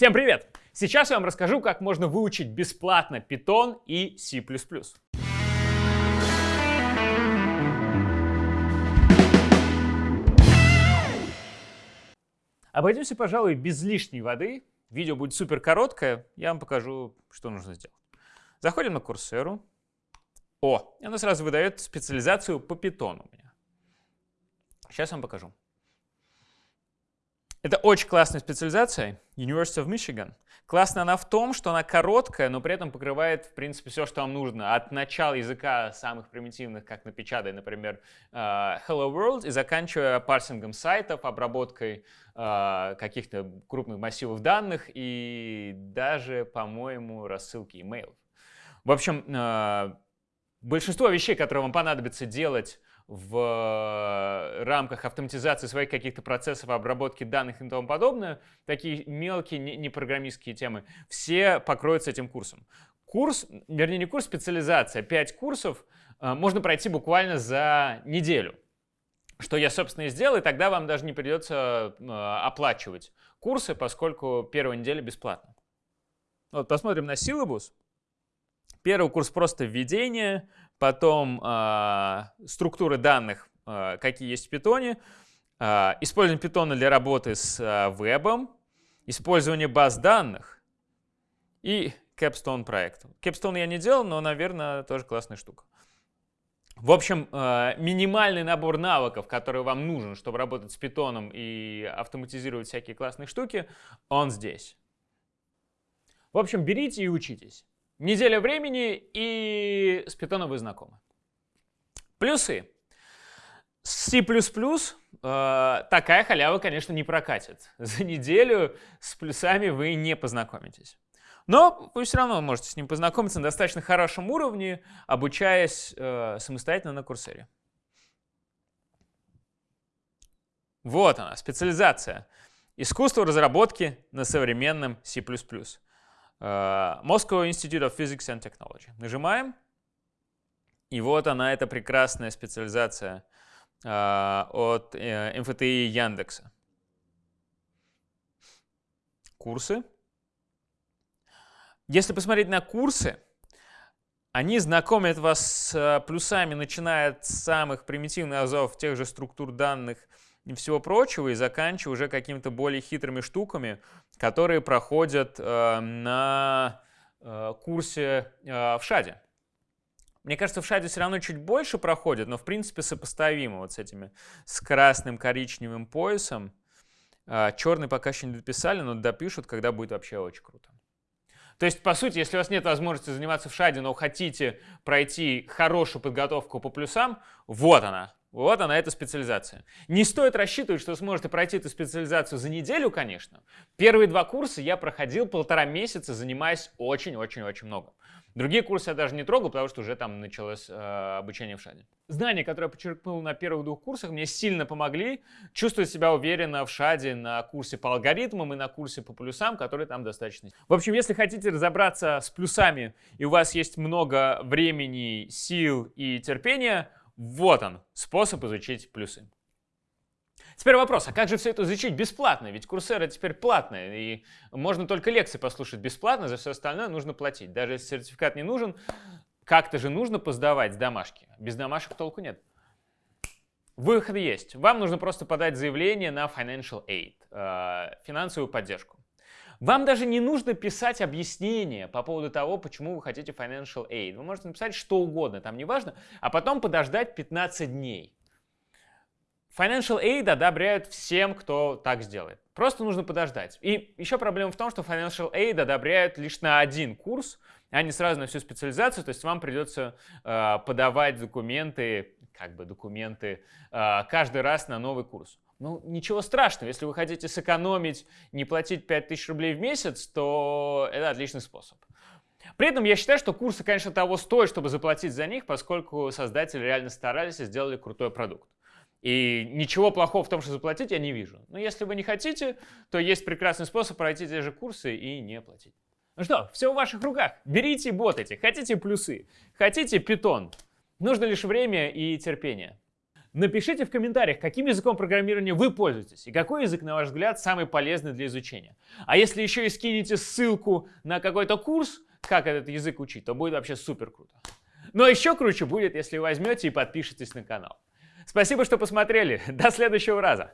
Всем привет! Сейчас я вам расскажу, как можно выучить бесплатно Python и C++. Обойдемся, пожалуй, без лишней воды. Видео будет супер короткое, я вам покажу, что нужно сделать. Заходим на Coursera. О, и она сразу выдает специализацию по питону у меня. Сейчас вам покажу. Это очень классная специализация, University of Michigan. Классная она в том, что она короткая, но при этом покрывает, в принципе, все, что вам нужно. От начала языка самых примитивных, как напечатай, например, э, Hello World, и заканчивая парсингом сайтов, обработкой э, каких-то крупных массивов данных и даже, по-моему, рассылки имейлов. В общем, э, большинство вещей, которые вам понадобится делать в э, рамках автоматизации своих каких-то процессов, обработки данных и тому подобное, такие мелкие непрограммистские темы, все покроются этим курсом. Курс, вернее не курс, специализация, 5 курсов э, можно пройти буквально за неделю. Что я, собственно, и сделал, и тогда вам даже не придется э, оплачивать курсы, поскольку первая неделя бесплатна. Вот посмотрим на силабус. Первый курс просто введение, потом э, структуры данных, э, какие есть в питоне, э, использование питона для работы с э, вебом, использование баз данных и Capstone проект. Capstone я не делал, но, наверное, тоже классная штука. В общем, э, минимальный набор навыков, который вам нужен, чтобы работать с питоном и автоматизировать всякие классные штуки, он здесь. В общем, берите и учитесь. Неделя времени и с питоном вы знакомы. Плюсы. С C++ э, такая халява, конечно, не прокатит. За неделю с плюсами вы не познакомитесь. Но вы все равно можете с ним познакомиться на достаточно хорошем уровне, обучаясь э, самостоятельно на курсере. Вот она, специализация. Искусство разработки на современном C++. Uh, Moscow Institute of Physics and Technology. Нажимаем. И вот она, эта прекрасная специализация uh, от э, МФТИ Яндекса. Курсы. Если посмотреть на курсы, они знакомят вас с э, плюсами, начиная от самых примитивных азов тех же структур данных и всего прочего, и заканчивая уже какими-то более хитрыми штуками, которые проходят э, на э, курсе э, в ШАДе. Мне кажется, в ШАДе все равно чуть больше проходит, но в принципе сопоставимо вот с этими, с красным коричневым поясом. Э, черный пока еще не дописали, но допишут, когда будет вообще очень круто. То есть, по сути, если у вас нет возможности заниматься в ШАДе, но хотите пройти хорошую подготовку по плюсам, вот она, вот она, эта специализация. Не стоит рассчитывать, что сможете пройти эту специализацию за неделю, конечно. Первые два курса я проходил полтора месяца, занимаясь очень-очень-очень много. Другие курсы я даже не трогал, потому что уже там началось э, обучение в ШАДе. Знания, которые я подчеркнул на первых двух курсах, мне сильно помогли чувствовать себя уверенно в ШАДе на курсе по алгоритмам и на курсе по плюсам, который там достаточно. В общем, если хотите разобраться с плюсами и у вас есть много времени, сил и терпения, вот он, способ изучить плюсы. Теперь вопрос, а как же все это изучить бесплатно? Ведь Курсера теперь платная, и можно только лекции послушать бесплатно, за все остальное нужно платить. Даже если сертификат не нужен, как-то же нужно поздавать домашки. Без домашек толку нет. Выход есть. Вам нужно просто подать заявление на Financial Aid, э, финансовую поддержку. Вам даже не нужно писать объяснение по поводу того, почему вы хотите Financial Aid. Вы можете написать что угодно, там неважно, а потом подождать 15 дней. Financial Aid одобряют всем, кто так сделает. Просто нужно подождать. И еще проблема в том, что Financial Aid одобряют лишь на один курс, а не сразу на всю специализацию. То есть вам придется э, подавать документы, как бы документы, э, каждый раз на новый курс. Ну, ничего страшного. Если вы хотите сэкономить, не платить 5000 рублей в месяц, то это отличный способ. При этом я считаю, что курсы, конечно, того стоят, чтобы заплатить за них, поскольку создатели реально старались и сделали крутой продукт. И ничего плохого в том, что заплатить, я не вижу. Но если вы не хотите, то есть прекрасный способ пройти те же курсы и не платить. Ну что, все в ваших руках. Берите ботайте. Хотите плюсы, хотите питон. Нужно лишь время и терпение. Напишите в комментариях, каким языком программирования вы пользуетесь и какой язык, на ваш взгляд, самый полезный для изучения. А если еще и скинете ссылку на какой-то курс, как этот язык учить, то будет вообще супер круто. Но еще круче будет, если возьмете и подпишетесь на канал. Спасибо, что посмотрели. До следующего раза.